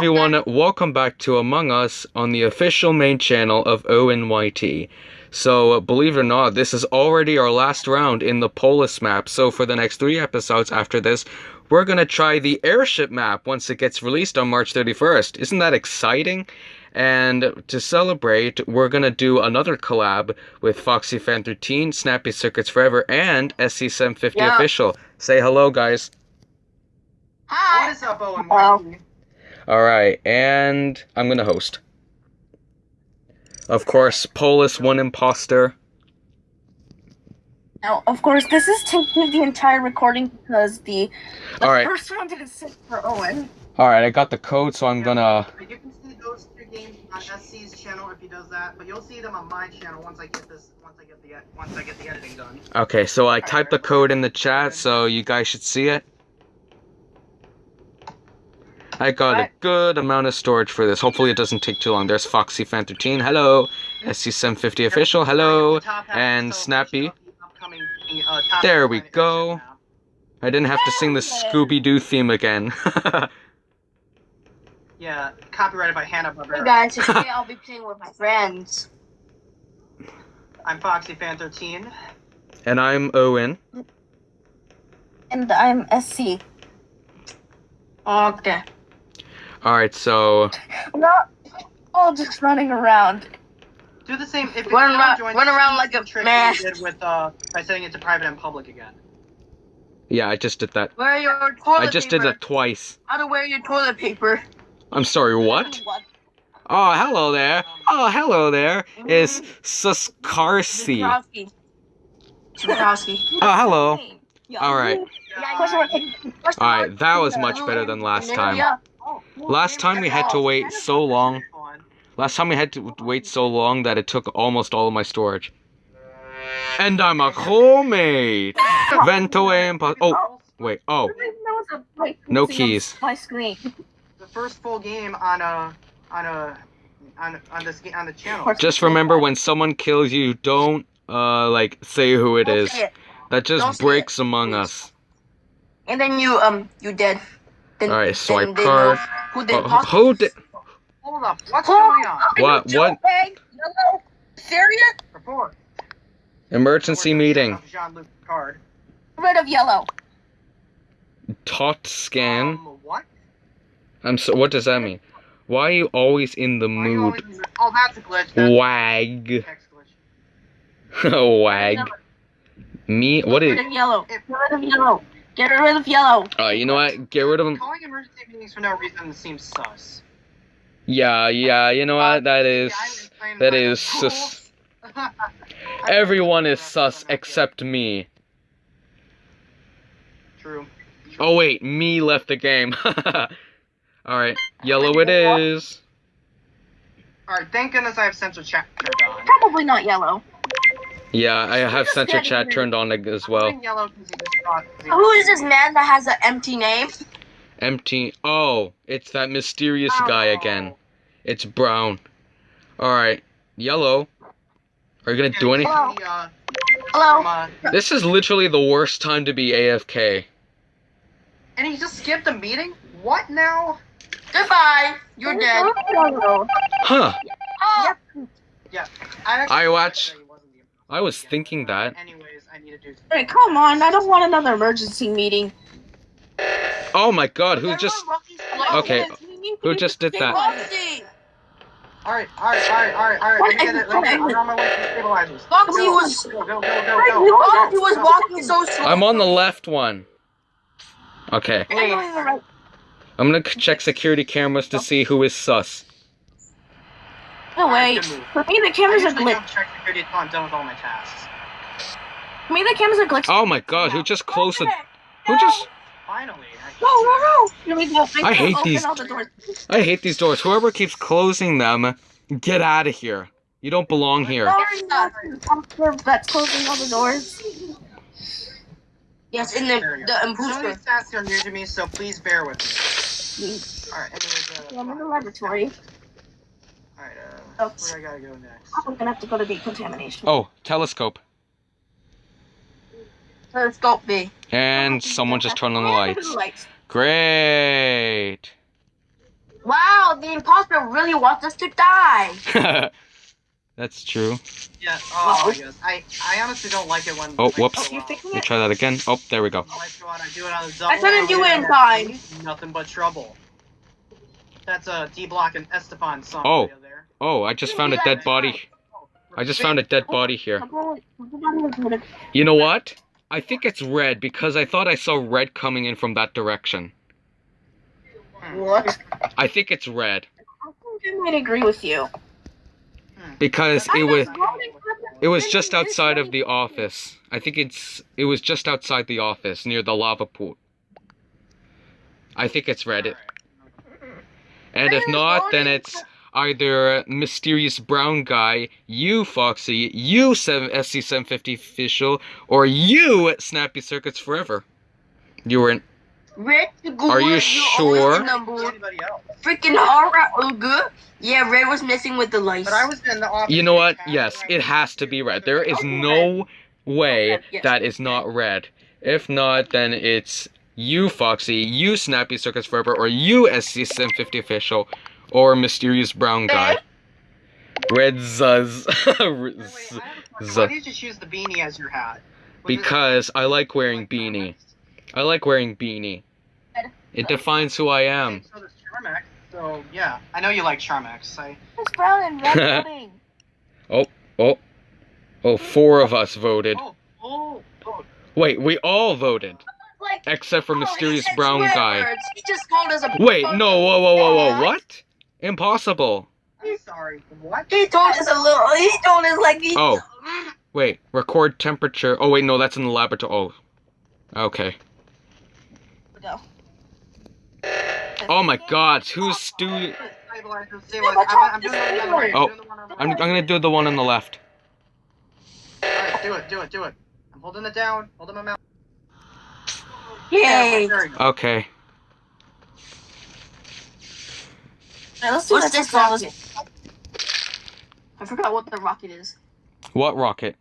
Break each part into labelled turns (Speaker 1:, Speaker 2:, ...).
Speaker 1: everyone, welcome back to Among Us on the official main channel of ONYT. So, uh, believe it or not, this is already our last round in the Polus map. So, for the next three episodes after this, we're gonna try the airship map once it gets released on March 31st. Isn't that exciting? And to celebrate, we're gonna do another collab with Foxy Fan 13, Snappy Circuits Forever, and SC750
Speaker 2: Yeah.
Speaker 1: Official. Say hello, guys.
Speaker 2: Hi.
Speaker 3: What is up, Owen?
Speaker 2: Hello.
Speaker 1: All right, and I'm gonna host. Of course, Polus one imposter.
Speaker 2: Now, of course, this is taking the entire recording because the, the
Speaker 1: All right.
Speaker 2: first one didn't sit for Owen.
Speaker 1: All right, I got the code, so I'm gonna.
Speaker 3: You can see those two games on SC's channel if he does that, but you'll see them on my channel once I get this. Once I get the once I get the editing done.
Speaker 1: Okay, so I typed the code in the chat, so you guys should see it. I got a good amount of storage for this. Hopefully, it doesn't take too long. There's Foxy Fan 13. Hello. SC750 Official. Hello.
Speaker 3: The top half
Speaker 1: and Snappy.
Speaker 3: celebration of the upcoming, uh, top
Speaker 1: There we go. I didn't have to sing the Scooby Doo theme again.
Speaker 3: Yeah, copyrighted by Hanna
Speaker 2: Hey guys, today I'll be playing with my friends.
Speaker 3: I'm Foxy Fan 13.
Speaker 1: and I'm Owen.
Speaker 2: And I'm SC. Okay.
Speaker 1: All right, so
Speaker 2: We're not all just running around.
Speaker 3: Do the same. If
Speaker 2: Run
Speaker 3: you
Speaker 2: around-
Speaker 3: join
Speaker 2: run
Speaker 3: the
Speaker 2: around like a
Speaker 3: trick
Speaker 2: mask.
Speaker 3: you did with uh by setting it to private and public again.
Speaker 1: yeah, I just did that.
Speaker 2: Wear your toilet
Speaker 1: I just did that twice.
Speaker 2: How to wear your toilet paper.
Speaker 1: I'm sorry, what? Oh, hello there. Oh, hello there. Is Suskarsi.
Speaker 2: Zukowski. Zukowski.
Speaker 1: Oh, hello. All right. All right, that was much better than last time. Last time we had to wait so long. Last time we had to wait so long that it took almost all of my storage. And I'm a crewmate. Vento impo- Oh, wait. Oh, No keys.
Speaker 2: My screen.
Speaker 3: The first full game on a on a on on this on the channel.
Speaker 1: just remember when someone kills you, don't uh like say who it is. That just breaks among us.
Speaker 2: And then you um you dead. Then,
Speaker 1: All right, swipe
Speaker 2: then they
Speaker 1: card.
Speaker 2: know Who did
Speaker 1: Oh, who did?
Speaker 3: Hold up. What's going on?
Speaker 1: What? What?
Speaker 2: Yellow? Serious?
Speaker 3: Report.
Speaker 1: Emergency meeting.
Speaker 3: Jean-Luc Picard.
Speaker 2: Rid of yellow.
Speaker 1: Tot scan.
Speaker 3: Um, what?
Speaker 1: I'm so. What does that mean? Why are you always in the
Speaker 3: Why are you
Speaker 1: mood?
Speaker 3: always- Oh, that's a glitch. That's
Speaker 1: Wag.
Speaker 3: a glitch.
Speaker 1: Wag. Me? What
Speaker 2: Get rid of yellow. Get rid of yellow. Get rid of yellow.
Speaker 1: Uh, you know what? Get rid of him.
Speaker 3: Calling emergency meetings for no reason seems sus.
Speaker 1: Yeah, yeah. You know what? That is.
Speaker 3: Yeah, I was playing
Speaker 1: That
Speaker 3: by the
Speaker 1: is sus. Everyone is sus except me.
Speaker 3: True.
Speaker 1: Oh wait, me left the game. All right, yellow it is.
Speaker 3: Alright, thank goodness I have central chat.
Speaker 2: Probably not yellow.
Speaker 1: Yeah, I have
Speaker 2: Just
Speaker 1: center chat
Speaker 2: rid-
Speaker 1: turned on as well.
Speaker 3: putting yellow 'cause he just got zero.
Speaker 2: Who is this man that has an empty name?
Speaker 1: Empty. Oh, it's that mysterious oh, guy again. It's brown. All right, yellow. Are you gonna do anything?
Speaker 2: Hello. Hello.
Speaker 1: This is literally the worst time to be AFK.
Speaker 3: and he just skipped a meeting? What now?
Speaker 2: Goodbye. You're dead.
Speaker 1: Huh?
Speaker 2: Oh.
Speaker 3: Yeah. I,
Speaker 1: I watch-
Speaker 3: said he wasn't the-
Speaker 1: I was thinking that.
Speaker 3: Anyways, I need to do
Speaker 2: Hey, come on. I don't want another emergency meeting.
Speaker 1: Oh my God! Who just? Okay, who just did that?
Speaker 3: Alright, alright, alright, alright, alright. Let me get it. Let me. I'm on my way to the stabilizers.
Speaker 2: Foxy
Speaker 3: Go,
Speaker 2: was-
Speaker 3: Go, go, go, go,
Speaker 2: Foxy
Speaker 3: go.
Speaker 2: was walking so slow.
Speaker 1: I'm on the left one. Okay,
Speaker 2: I'm
Speaker 1: I'm gonna check security cameras to see who is sus.
Speaker 2: No, wait. For me, the cameras
Speaker 3: I
Speaker 2: are
Speaker 3: usually
Speaker 2: glitched.
Speaker 3: don't check security until I'm done with all my tasks.
Speaker 2: For me, the cameras are glitched.
Speaker 1: Oh my God! Who just closed the? Who just?
Speaker 3: Finally. I
Speaker 2: No, no, no. Here we go.
Speaker 1: I hate these-
Speaker 2: the doors.
Speaker 1: I hate these doors. Whoever keeps closing them, get out of here. You don't belong here.
Speaker 2: Sorry, no. That's closing all the doors. Yes, in the
Speaker 3: There
Speaker 2: the
Speaker 3: go. Some of
Speaker 2: imposter.
Speaker 3: tasks are new to me, so please bear with me. Alright, anyways, uh,
Speaker 2: Yeah, I'm in the laboratory.
Speaker 3: Alright, where I gotta go next?
Speaker 2: I'm gonna have to go to decontamination.
Speaker 1: Oh, telescope.
Speaker 2: Telescope B.
Speaker 1: And someone just turned on the lights.
Speaker 2: lights.
Speaker 1: Great.
Speaker 2: Wow, the imposter really wants us to die.
Speaker 1: That's true.
Speaker 3: Yeah. Oh my goodness. I I honestly don't like it when.
Speaker 1: Oh,
Speaker 3: like,
Speaker 1: whoops.
Speaker 3: so, oh,
Speaker 2: fixing
Speaker 1: Let me try that again. Oh, there we go.
Speaker 3: Oh my god, I do it on the double.
Speaker 2: I couldn't do it in time.
Speaker 3: Nothing but trouble. That's a D Block and Esteban song.
Speaker 1: Oh.
Speaker 3: There.
Speaker 1: Oh, I just found a dead body. I just found a dead body here. You know what? I think it's red because I thought I saw red coming in from that direction.
Speaker 2: What?
Speaker 1: I think it's red
Speaker 2: I think I might agree with you. Hmm.
Speaker 1: because it was
Speaker 2: voting for the-
Speaker 1: it was just outside of the office. I think it's it was just outside the office near the lava pool. I think it's red. It- And if not, then it's either mysterious brown guy, you Foxy, you SC750 official, or you Snappy Circuits Forever. You were in.
Speaker 2: Red,
Speaker 1: Are you sure?
Speaker 2: Number
Speaker 3: Anybody else?
Speaker 2: freaking alright, oh good. Yeah, Red was missing with the lice.
Speaker 3: But I was in the office.
Speaker 1: You know what? Yes, it has to be red. There is no way that is not red. If not, then it's you Foxy, you Snappy Circuits Forever, or you SC750 official, or mysterious brown guy. Eh? Red Zuz.
Speaker 3: Wait, wait, I have a Why did you choose the beanie as your hat? Was
Speaker 1: Because I like wearing beanie. I like wearing beanie. It defines who I am.
Speaker 3: So does Charmex. So yeah, I know you like Charmax. I
Speaker 2: It's brown and red voting.
Speaker 1: Oh, oh, oh, four of us voted.
Speaker 3: oh oh oh.
Speaker 1: Wait, we all voted
Speaker 2: Like,
Speaker 1: except for
Speaker 2: oh,
Speaker 1: mysterious
Speaker 2: said
Speaker 1: brown guy.
Speaker 2: words. He just called us a.
Speaker 1: Wait, no, whoa, whoa, whoa, whoa, what? Impossible.
Speaker 3: I'm sorry. What?
Speaker 2: He told us a little. He told us like he.
Speaker 1: Oh. Wait, record temperature. Oh wait, no, that's in the laboratory. Oh, okay.
Speaker 2: Go.
Speaker 1: Oh my God, who's stu?
Speaker 3: Stabilizer, stabilizer. I'm, I'm doing the one on the right.
Speaker 1: Oh,
Speaker 3: I'm doing the one on the
Speaker 1: I'm, I'm gonna do the one on the left.
Speaker 3: Alright, do it, do it, do it. I'm holding it down, holding my mouth.
Speaker 2: Yay!
Speaker 3: There you go.
Speaker 1: Okay.
Speaker 2: Alright, let's do What's this rocket? I forgot what the rocket is.
Speaker 1: What rocket?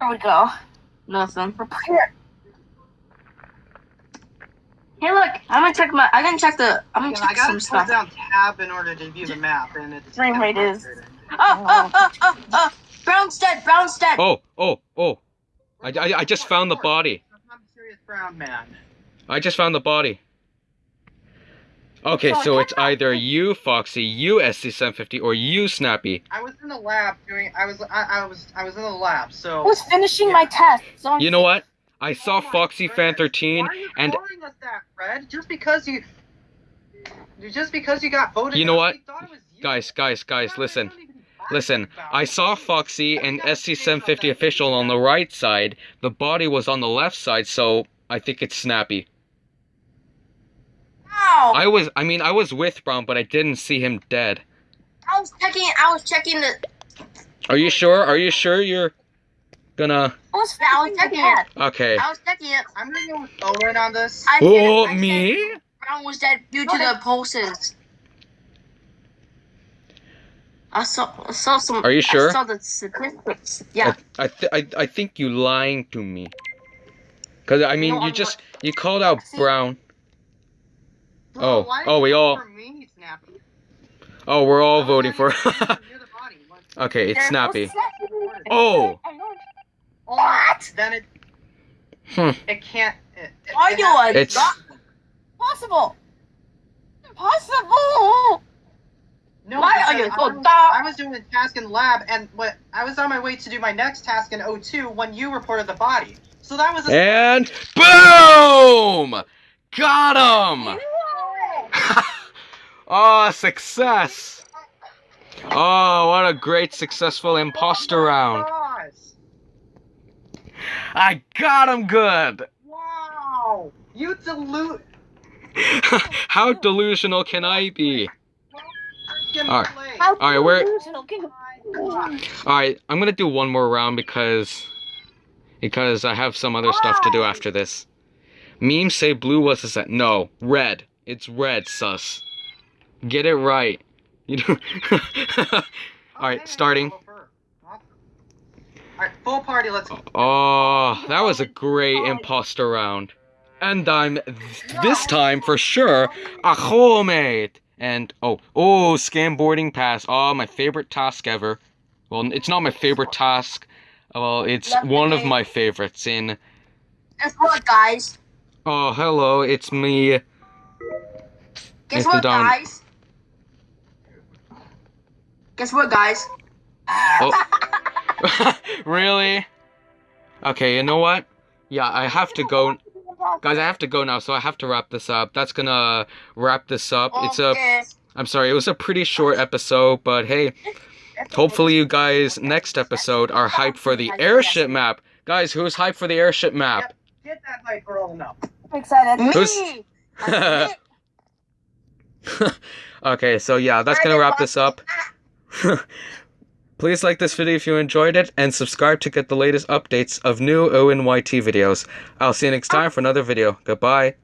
Speaker 2: There we go. Nothing. Prepare. Hey, look! I'm gonna check my. I'm gonna check the. I'm gonna
Speaker 3: Yeah, I gotta
Speaker 2: some
Speaker 3: hold
Speaker 2: stuff.
Speaker 3: down tab in order to view the map, and it's
Speaker 2: Frame
Speaker 3: kinda
Speaker 2: rate is- Oh, oh, oh, oh, oh! Brown's dead. Brown's dead.
Speaker 1: Oh, oh, oh! I, I, I just found the body.
Speaker 3: I'm a serious brown man.
Speaker 1: I just found the body. Okay, so it's either you, Foxy, you, SC750, or you, Snappy.
Speaker 3: I was in the lab doing. I was. I, I was. I was in the lab. So.
Speaker 2: I was finishing my test. So
Speaker 1: You know what? I saw
Speaker 3: Oh my
Speaker 1: Foxy Fan
Speaker 3: goodness.
Speaker 1: 13,
Speaker 3: Why are you
Speaker 1: and
Speaker 3: calling us that, Fred? Just because you. Just because you got voted.
Speaker 1: You know
Speaker 3: out,
Speaker 1: what?
Speaker 3: thought it was you.
Speaker 1: guys, guys, guys,
Speaker 3: Why
Speaker 1: listen.
Speaker 3: Don't even bother
Speaker 1: Listen, I saw Foxy and SC750 official on the right side. The body was on the left side, so I think it's Snappy.
Speaker 2: Ow!
Speaker 1: I was, I mean, I was with Brown, but I didn't see him dead.
Speaker 2: I was checking. I was checking the.
Speaker 1: Are you sure? Are you sure you're gonna?
Speaker 2: I was, I was checking it.
Speaker 1: Okay.
Speaker 2: I was checking it.
Speaker 3: I'm gonna go with on this.
Speaker 2: I
Speaker 1: Oh,
Speaker 2: said- I said
Speaker 1: me?
Speaker 2: Brown was dead due to the pulses. I saw, I saw some.
Speaker 1: Are you sure?
Speaker 2: I saw the statistics. Yeah.
Speaker 1: I, I, th- I, I think you lying to me. Cause I mean,
Speaker 2: No,
Speaker 1: you
Speaker 2: I'm
Speaker 1: just you called out
Speaker 2: See-
Speaker 1: Brown.
Speaker 3: Bro,
Speaker 1: Oh,
Speaker 3: why
Speaker 1: oh, we all-
Speaker 3: vote For me, Snappy?
Speaker 1: Oh, we're all
Speaker 3: Why
Speaker 1: voting for.
Speaker 3: did you vote near the body? What-
Speaker 1: okay, it's Snappy.
Speaker 3: Oh.
Speaker 1: Oh,
Speaker 3: What? Then it.
Speaker 1: Hmm.
Speaker 3: It can't. It, it,
Speaker 2: Are
Speaker 3: it
Speaker 2: you
Speaker 3: has-
Speaker 2: a
Speaker 1: It's-
Speaker 2: god? Impossible. Impossible.
Speaker 3: No,
Speaker 2: Why are
Speaker 3: because
Speaker 2: you
Speaker 3: I was- I was doing a task in lab, and what I was on my way to do my next task in O2 when you reported the body. So that was a.
Speaker 1: and boom! Got him! oh, success! Oh, what a great successful imposter oh round!
Speaker 3: Gosh.
Speaker 1: I got him good.
Speaker 3: Wow! You dilute.
Speaker 1: How delusional can I be? Alright.
Speaker 3: play.
Speaker 1: Alright, where-
Speaker 3: Oh.
Speaker 1: All right, I'm gonna do one more round because because I have some other stuff to do after this. Memes say blue was a set. No, red. It's red, sus. Get it right. You know. All right, starting.
Speaker 3: Alright, full party, let's go.
Speaker 1: Oh, that was a great imposter round. And I'm th- this time for sure a homemade And oh, oh, scam boarding pass. Oh, my favorite task ever. Well, it's not my favorite task. Well, it's one of my favorites. In
Speaker 2: Guess what, guys?
Speaker 1: oh, hello, it's me.
Speaker 2: Guess
Speaker 1: Mr.
Speaker 2: what,
Speaker 1: Don.
Speaker 2: guys? Guess what, guys?
Speaker 1: Oh. really? Okay, you know what? Yeah, I have to go. Guys, I have to go now, so I have to wrap this up. That's gonna wrap this up. It's a.
Speaker 2: Okay.
Speaker 1: I'm sorry, it was a pretty short episode, but hey, hopefully you guys next episode are hyped for the airship map. Guys, who's hyped for the airship map?
Speaker 3: Get that hype rolling up.
Speaker 2: I'm excited. Me.
Speaker 1: Who's- okay, so yeah, that's gonna wrap this up. Please like this video if you enjoyed it, and subscribe to get the latest updates of new ONYT videos. I'll see you next time for another video. Goodbye.